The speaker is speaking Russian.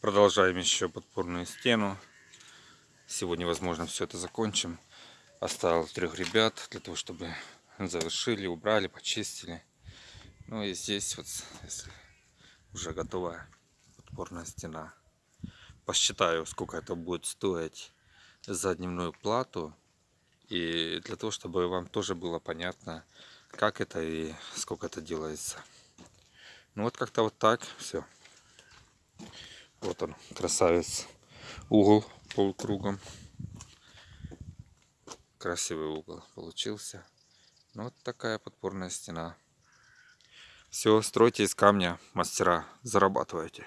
Продолжаем еще подпорную стену. Сегодня, возможно, все это закончим. Оставил трех ребят для того, чтобы завершили, убрали, почистили. Ну и здесь вот если уже готовая подпорная стена. Посчитаю, сколько это будет стоить за дневную плату. И для того, чтобы вам тоже было понятно, как это и сколько это делается. Ну вот как-то вот так все. Вот он, красавец. Угол полукругом. Красивый угол получился. Ну, вот такая подпорная стена. Все, стройте из камня, мастера, зарабатывайте.